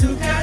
together.